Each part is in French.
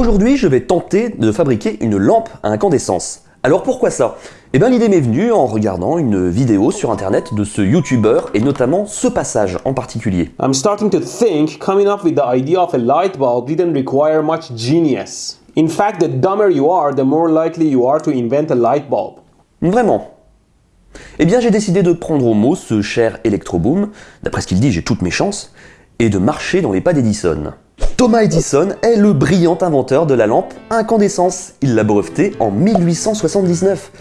Aujourd'hui, je vais tenter de fabriquer une lampe à incandescence. Alors pourquoi ça? Eh bien l'idée m'est venue en regardant une vidéo sur internet de ce youtubeur et notamment ce passage en particulier. I'm starting to think coming up with the idea of a light bulb didn't require much genius. In fact, the dumber you are, the more likely you are to invent a light bulb. Vraiment? Eh bien j'ai décidé de prendre au mot ce cher Electroboom, d'après ce qu'il dit j'ai toutes mes chances, et de marcher dans les pas d'Edison. Thomas Edison est le brillant inventeur de la lampe incandescence. Il l'a brevetée en 1879.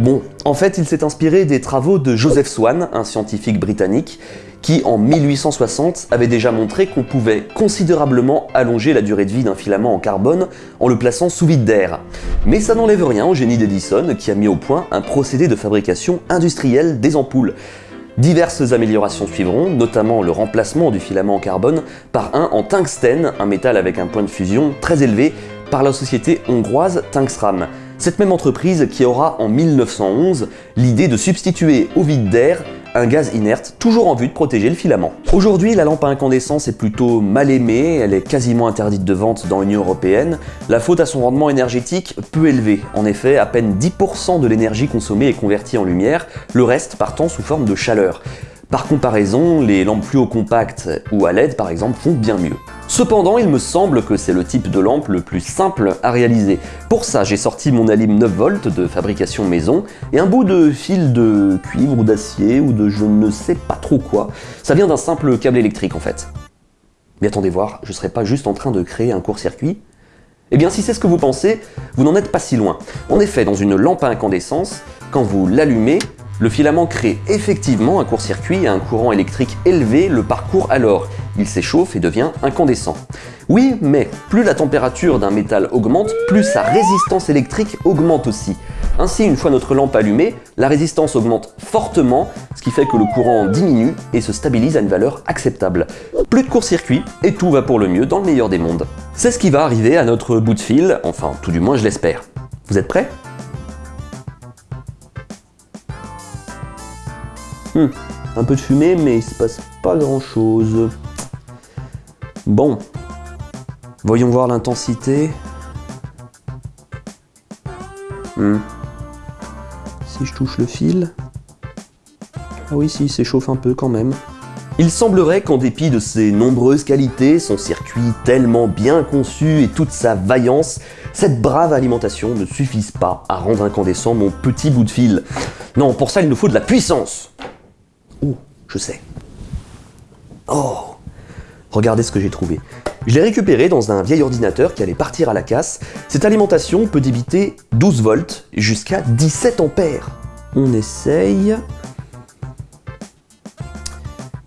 Bon, en fait, il s'est inspiré des travaux de Joseph Swan, un scientifique britannique, qui en 1860 avait déjà montré qu'on pouvait considérablement allonger la durée de vie d'un filament en carbone en le plaçant sous vide d'air. Mais ça n'enlève rien au génie d'Edison qui a mis au point un procédé de fabrication industrielle des ampoules. Diverses améliorations suivront, notamment le remplacement du filament en carbone par un en tungstène, un métal avec un point de fusion très élevé, par la société hongroise Tungsram. Cette même entreprise qui aura en 1911 l'idée de substituer au vide d'air un gaz inerte, toujours en vue de protéger le filament. Aujourd'hui, la lampe à incandescence est plutôt mal aimée, elle est quasiment interdite de vente dans l'Union Européenne, la faute à son rendement énergétique peu élevé. En effet, à peine 10% de l'énergie consommée est convertie en lumière, le reste partant sous forme de chaleur. Par comparaison, les lampes fluo compactes ou à LED par exemple font bien mieux. Cependant, il me semble que c'est le type de lampe le plus simple à réaliser. Pour ça, j'ai sorti mon alim 9V de fabrication maison et un bout de fil de cuivre ou d'acier ou de je ne sais pas trop quoi. Ça vient d'un simple câble électrique en fait. Mais attendez voir, je serais pas juste en train de créer un court-circuit? Eh bien si c'est ce que vous pensez, vous n'en êtes pas si loin. En effet, dans une lampe à incandescence, quand vous l'allumez, le filament crée effectivement un court-circuit et un courant électrique élevé le parcours alors. Il s'échauffe et devient incandescent. Oui, mais plus la température d'un métal augmente, plus sa résistance électrique augmente aussi. Ainsi, une fois notre lampe allumée, la résistance augmente fortement, ce qui fait que le courant diminue et se stabilise à une valeur acceptable. Plus de court-circuit et tout va pour le mieux dans le meilleur des mondes. C'est ce qui va arriver à notre bout de fil, enfin tout du moins je l'espère. Vous êtes prêts? Hmm, un peu de fumée, mais il se passe pas grand chose. Bon, voyons voir l'intensité. Hmm. Si je touche le fil... Ah oui, si, il s'échauffe un peu quand même. Il semblerait qu'en dépit de ses nombreuses qualités, son circuit tellement bien conçu et toute sa vaillance, cette brave alimentation ne suffise pas à rendre incandescent mon petit bout de fil. Non, pour ça il nous faut de la puissance Oh, je sais. Oh Regardez ce que j'ai trouvé. Je l'ai récupéré dans un vieil ordinateur qui allait partir à la casse. Cette alimentation peut débiter 12 volts jusqu'à 17 ampères. On essaye.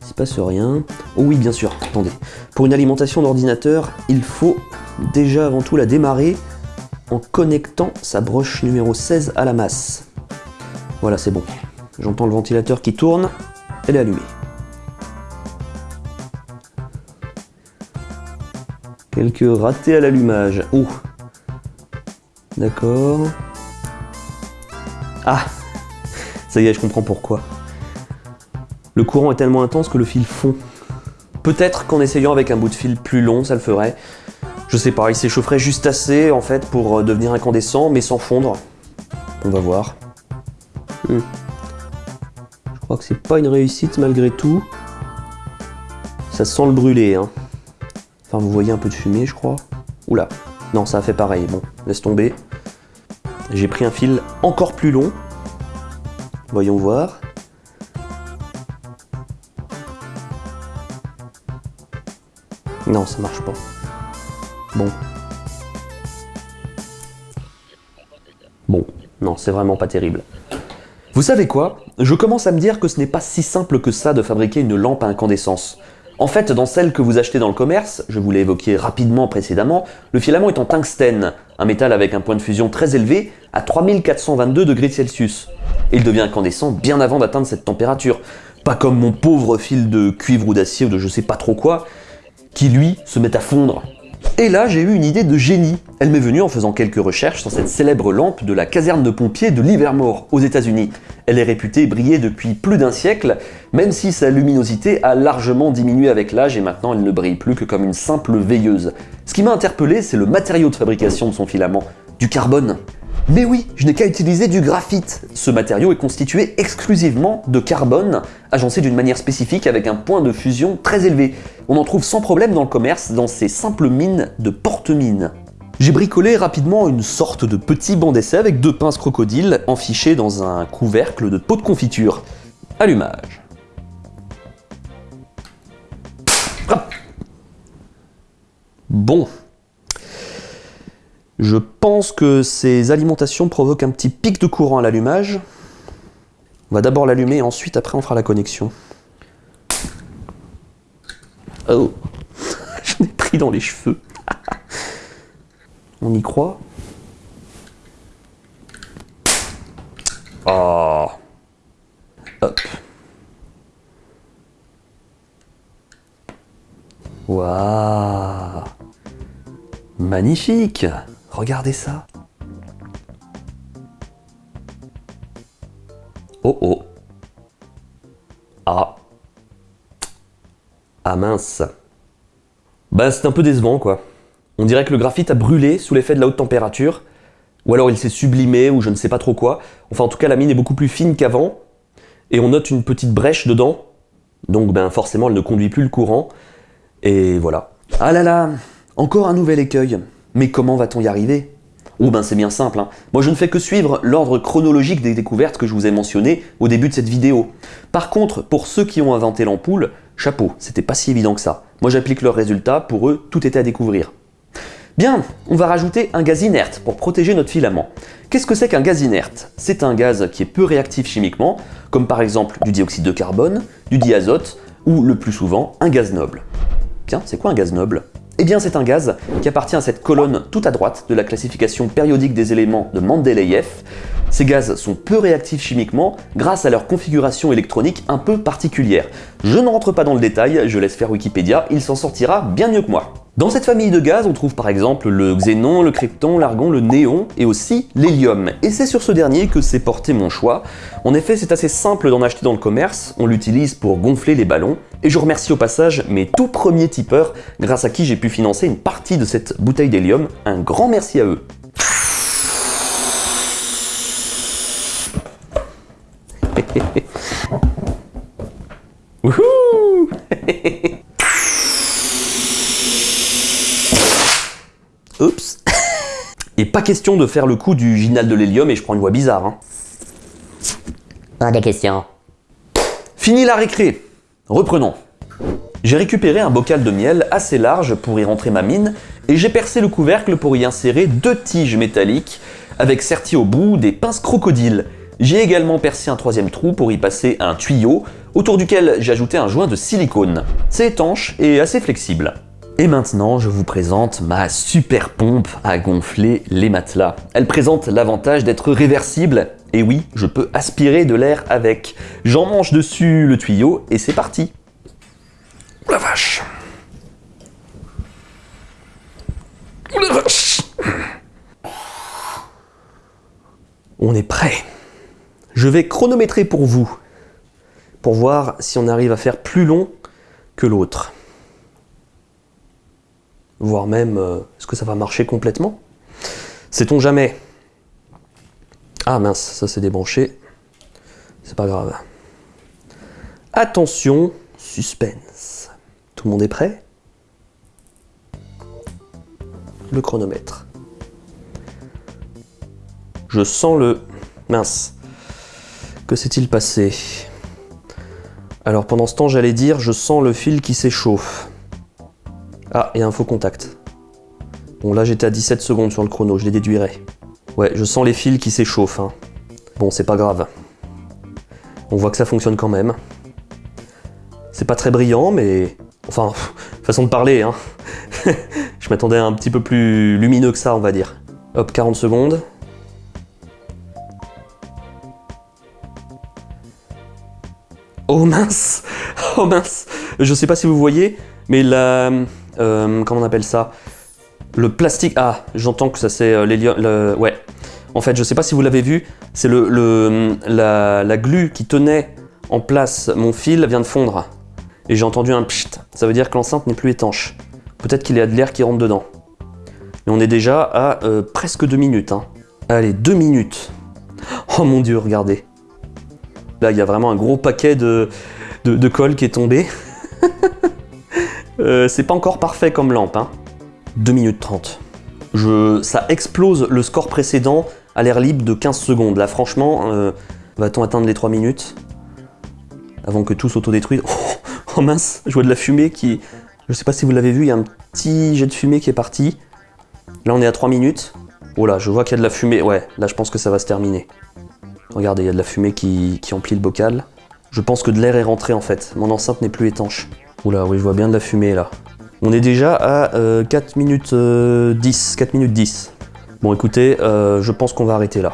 Il se passe rien. Oh oui, bien sûr, attendez. Pour une alimentation d'ordinateur, il faut déjà avant tout la démarrer en connectant sa broche numéro 16 à la masse. Voilà, c'est bon. J'entends le ventilateur qui tourne elle est allumée. Quelques ratés à l'allumage. Oh D'accord. Ah Ça y est, je comprends pourquoi. Le courant est tellement intense que le fil fond. Peut-être qu'en essayant avec un bout de fil plus long, ça le ferait. Je sais pas, il s'échaufferait juste assez en fait pour devenir incandescent, mais sans fondre. On va voir. Hmm. Je crois que c'est pas une réussite malgré tout. Ça sent le brûler. Hein. Enfin, vous voyez un peu de fumée, je crois. Oula. Non, ça a fait pareil. Bon, laisse tomber. J'ai pris un fil encore plus long. Voyons voir. Non, ça marche pas. Bon. Bon, non, c'est vraiment pas terrible. Vous savez quoi? Je commence à me dire que ce n'est pas si simple que ça de fabriquer une lampe à incandescence. En fait, dans celle que vous achetez dans le commerce, je vous l'ai évoqué rapidement précédemment, le filament est en tungstène, un métal avec un point de fusion très élevé à 3422 degrés Celsius. Il devient incandescent bien avant d'atteindre cette température. Pas comme mon pauvre fil de cuivre ou d'acier ou de je sais pas trop quoi, qui lui se met à fondre. Et là, j'ai eu une idée de génie. Elle m'est venue en faisant quelques recherches sur cette célèbre lampe de la caserne de pompiers de Livermore, aux États-Unis. Elle est réputée briller depuis plus d'un siècle, même si sa luminosité a largement diminué avec l'âge et maintenant elle ne brille plus que comme une simple veilleuse. Ce qui m'a interpellé, c'est le matériau de fabrication de son filament, du carbone. Mais oui, je n'ai qu'à utiliser du graphite. Ce matériau est constitué exclusivement de carbone, agencé d'une manière spécifique avec un point de fusion très élevé. On en trouve sans problème dans le commerce dans ces simples mines de porte-mines. J'ai bricolé rapidement une sorte de petit banc d'essai avec deux pinces crocodiles enfichées dans un couvercle de pot de confiture. Allumage. Bon, je pense que ces alimentations provoquent un petit pic de courant à l'allumage. On va d'abord l'allumer, ensuite après on fera la connexion. Oh Je l'ai pris dans les cheveux. on y croit Oh Hop Waouh Magnifique Regardez ça. Oh oh. Ah. Ah mince. Bah c'est un peu décevant quoi. On dirait que le graphite a brûlé sous l'effet de la haute température, ou alors il s'est sublimé, ou je ne sais pas trop quoi. Enfin en tout cas la mine est beaucoup plus fine qu'avant, et on note une petite brèche dedans, donc ben forcément elle ne conduit plus le courant, et voilà. Ah là là, encore un nouvel écueil. Mais comment va-t-on y arriver? Oh ben c'est bien simple, hein. moi je ne fais que suivre l'ordre chronologique des découvertes que je vous ai mentionné au début de cette vidéo. Par contre, pour ceux qui ont inventé l'ampoule, chapeau, c'était pas si évident que ça. Moi j'applique leurs résultats, pour eux tout était à découvrir. Bien, on va rajouter un gaz inerte pour protéger notre filament. Qu'est-ce que c'est qu'un gaz inerte? C'est un gaz qui est peu réactif chimiquement, comme par exemple du dioxyde de carbone, du diazote, ou le plus souvent un gaz noble. Tiens, c'est quoi un gaz noble? Eh bien c'est un gaz qui appartient à cette colonne tout à droite de la classification périodique des éléments de Mendeleïev. Ces gaz sont peu réactifs chimiquement grâce à leur configuration électronique un peu particulière. Je ne rentre pas dans le détail, je laisse faire Wikipédia, il s'en sortira bien mieux que moi. Dans cette famille de gaz, on trouve par exemple le xénon, le krypton, l'argon, le néon et aussi l'hélium. Et c'est sur ce dernier que s'est porté mon choix. En effet, c'est assez simple d'en acheter dans le commerce, on l'utilise pour gonfler les ballons. Et je remercie au passage mes tout premiers tipeurs, grâce à qui j'ai pu financer une partie de cette bouteille d'hélium. Un grand merci à eux. Wouhou Oups Et pas question de faire le coup du ginal de l'hélium et je prends une voix bizarre. Hein. Pas des questions. Fini la récré Reprenons. J'ai récupéré un bocal de miel assez large pour y rentrer ma mine et j'ai percé le couvercle pour y insérer deux tiges métalliques avec serti au bout des pinces crocodiles. J'ai également percé un troisième trou pour y passer un tuyau autour duquel j'ai ajouté un joint de silicone. C'est étanche et assez flexible. Et maintenant, je vous présente ma super pompe à gonfler les matelas. Elle présente l'avantage d'être réversible, et oui, je peux aspirer de l'air avec. J'en mange dessus le tuyau, et c'est parti la vache la vache On est prêt Je vais chronométrer pour vous, pour voir si on arrive à faire plus long que l'autre voire même euh, est-ce que ça va marcher complètement? Sait-on jamais? Ah mince, ça c'est débranché. C'est pas grave. Attention, suspense. Tout le monde est prêt? Le chronomètre. Je sens le... Mince. Que s'est-il passé? Alors pendant ce temps, j'allais dire, je sens le fil qui s'échauffe. Ah, et un faux contact. Bon, là j'étais à 17 secondes sur le chrono, je les déduirai. Ouais, je sens les fils qui s'échauffent. Hein. Bon, c'est pas grave. On voit que ça fonctionne quand même. C'est pas très brillant, mais... Enfin, façon de parler, hein. je m'attendais à un petit peu plus lumineux que ça, on va dire. Hop, 40 secondes. Oh mince Oh mince Je sais pas si vous voyez, mais la... Euh, comment on appelle ça? Le plastique... Ah, j'entends que ça c'est euh, Ouais. En fait, je sais pas si vous l'avez vu, c'est le, le- la, la glu qui tenait en place mon fil vient de fondre. Et j'ai entendu un pchit. Ça veut dire que l'enceinte n'est plus étanche. Peut-être qu'il y a de l'air qui rentre dedans. Et on est déjà à euh, presque deux minutes. hein. Allez, deux minutes. Oh mon dieu, regardez. Là, il y a vraiment un gros paquet de, de, colle qui est tombé. Euh, c'est pas encore parfait comme lampe. Hein. 2 minutes 30. Je, ça explose le score précédent à l'air libre de 15 secondes. Là, franchement, euh, va-t-on atteindre les 3 minutes Avant que tout s'autodétruise? Oh, oh mince, je vois de la fumée qui... Je sais pas si vous l'avez vu, il y a un petit jet de fumée qui est parti. Là, on est à 3 minutes. Oh là, je vois qu'il y a de la fumée. Ouais, là, je pense que ça va se terminer. Regardez, il y a de la fumée qui, emplit le bocal. Je pense que de l'air est rentré en fait. Mon enceinte n'est plus étanche. Oula, oui, je vois bien de la fumée là. On est déjà à euh, 4 minutes euh, 10. 4 minutes 10. Bon, écoutez, euh, je pense qu'on va arrêter là.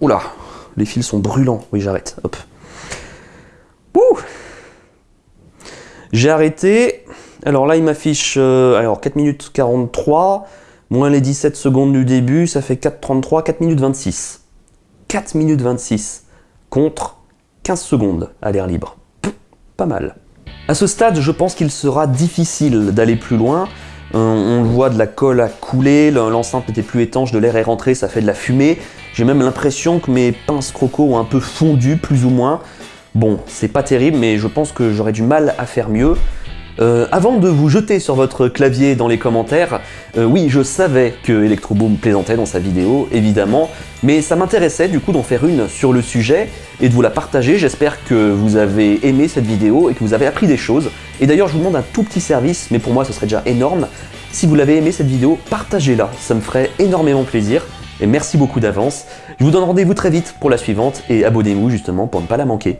Oula, les fils sont brûlants. Oui, j'arrête. Hop. Ouh J'ai arrêté. Alors là, il m'affiche euh, alors 4 minutes 43, moins les 17 secondes du début, ça fait 4,33, 4 minutes 26. 4 minutes 26 contre 15 secondes à l'air libre. Pas mal. À ce stade, je pense qu'il sera difficile d'aller plus loin. On voit, de la colle a coulé, le- l'enceinte n'était plus étanche, de l'air est rentré, ça fait de la fumée. J'ai même l'impression que mes pinces croco ont un peu fondu, plus ou moins. Bon, c'est pas terrible, mais je pense que j'aurais du mal à faire mieux. Euh, avant de vous jeter sur votre clavier dans les commentaires, euh, oui, je savais que Electroboom plaisantait dans sa vidéo, évidemment, mais ça m'intéressait du coup d'en faire une sur le sujet et de vous la partager. J'espère que vous avez aimé cette vidéo et que vous avez appris des choses. Et d'ailleurs, je vous demande un tout petit service, mais pour moi, ce serait déjà énorme. Si vous l'avez aimé cette vidéo, partagez-la, ça me ferait énormément plaisir. Et merci beaucoup d'avance. Je vous donne rendez-vous très vite pour la suivante et abonnez-vous justement pour ne pas la manquer.